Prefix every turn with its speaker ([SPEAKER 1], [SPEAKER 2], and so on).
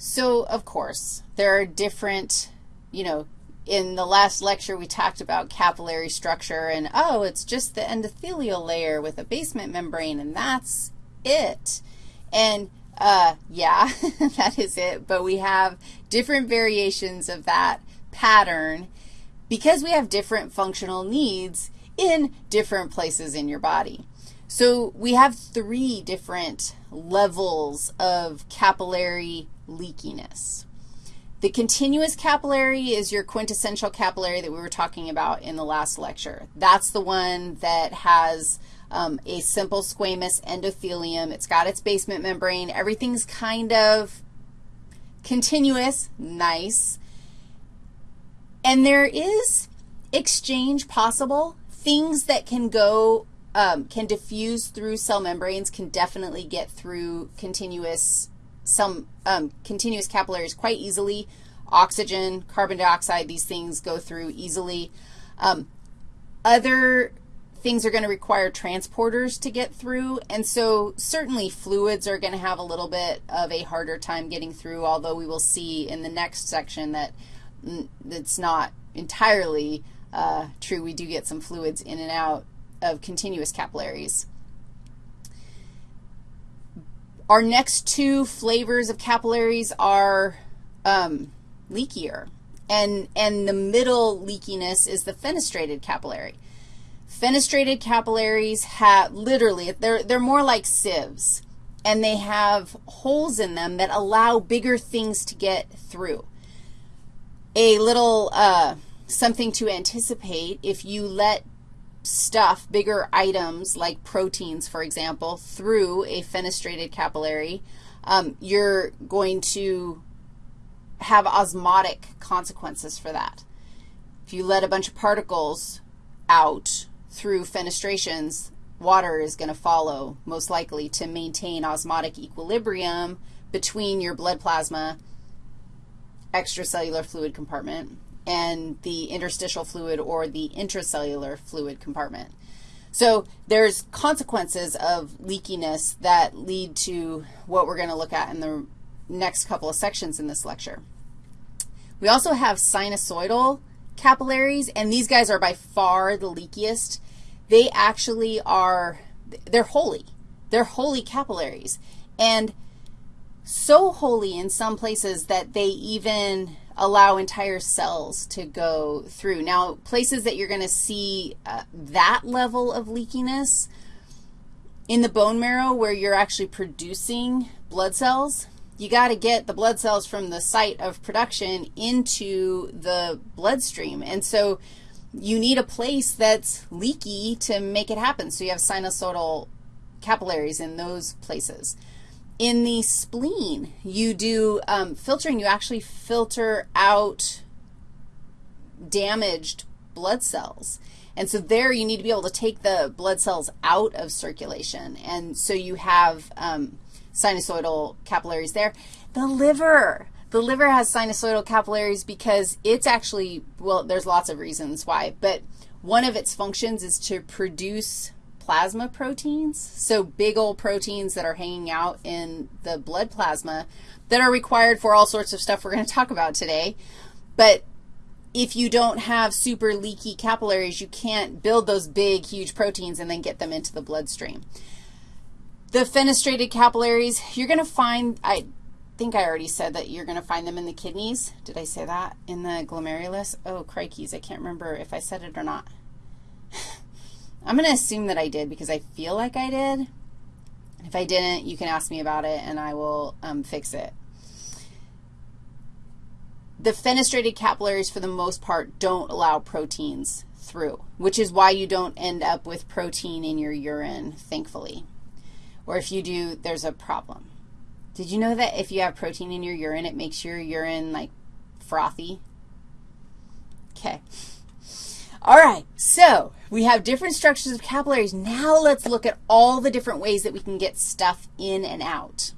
[SPEAKER 1] So, of course, there are different, you know, in the last lecture we talked about capillary structure and, oh, it's just the endothelial layer with a basement membrane, and that's it. And, uh, yeah, that is it, but we have different variations of that pattern because we have different functional needs in different places in your body. So we have three different levels of capillary leakiness. The continuous capillary is your quintessential capillary that we were talking about in the last lecture. That's the one that has um, a simple squamous endothelium. It's got its basement membrane. Everything's kind of continuous, nice. And there is exchange possible. Things that can go, um, can diffuse through cell membranes can definitely get through continuous, some um, continuous capillaries quite easily. Oxygen, carbon dioxide, these things go through easily. Um, other things are going to require transporters to get through, and so certainly fluids are going to have a little bit of a harder time getting through, although we will see in the next section that it's not entirely uh, true. We do get some fluids in and out of continuous capillaries. Our next two flavors of capillaries are um, leakier, and, and the middle leakiness is the fenestrated capillary. Fenestrated capillaries have literally, they're, they're more like sieves, and they have holes in them that allow bigger things to get through. A little uh, something to anticipate if you let stuff, bigger items like proteins, for example, through a fenestrated capillary, um, you're going to have osmotic consequences for that. If you let a bunch of particles out through fenestrations, water is going to follow most likely to maintain osmotic equilibrium between your blood plasma, extracellular fluid compartment, and the interstitial fluid or the intracellular fluid compartment. So there's consequences of leakiness that lead to what we're going to look at in the next couple of sections in this lecture. We also have sinusoidal capillaries, and these guys are by far the leakiest they actually are, they're holey. They're holey capillaries. And so holey in some places that they even allow entire cells to go through. Now, places that you're going to see uh, that level of leakiness in the bone marrow where you're actually producing blood cells, you got to get the blood cells from the site of production into the bloodstream. And so you need a place that's leaky to make it happen. So you have sinusoidal capillaries in those places. In the spleen, you do um, filtering. You actually filter out damaged blood cells. And so there you need to be able to take the blood cells out of circulation. And so you have um, sinusoidal capillaries there. The liver. The liver has sinusoidal capillaries because it's actually, well, there's lots of reasons why, but one of its functions is to produce plasma proteins, so big old proteins that are hanging out in the blood plasma that are required for all sorts of stuff we're going to talk about today. But if you don't have super leaky capillaries, you can't build those big, huge proteins and then get them into the bloodstream. The fenestrated capillaries, you're going to find, I, think I already said that you're going to find them in the kidneys. Did I say that in the glomerulus? Oh, crikeys, I can't remember if I said it or not. I'm going to assume that I did because I feel like I did. If I didn't, you can ask me about it and I will um, fix it. The fenestrated capillaries, for the most part, don't allow proteins through, which is why you don't end up with protein in your urine, thankfully. Or if you do, there's a problem. Did you know that if you have protein in your urine, it makes your urine, like, frothy? Okay. All right, so we have different structures of capillaries. Now let's look at all the different ways that we can get stuff in and out.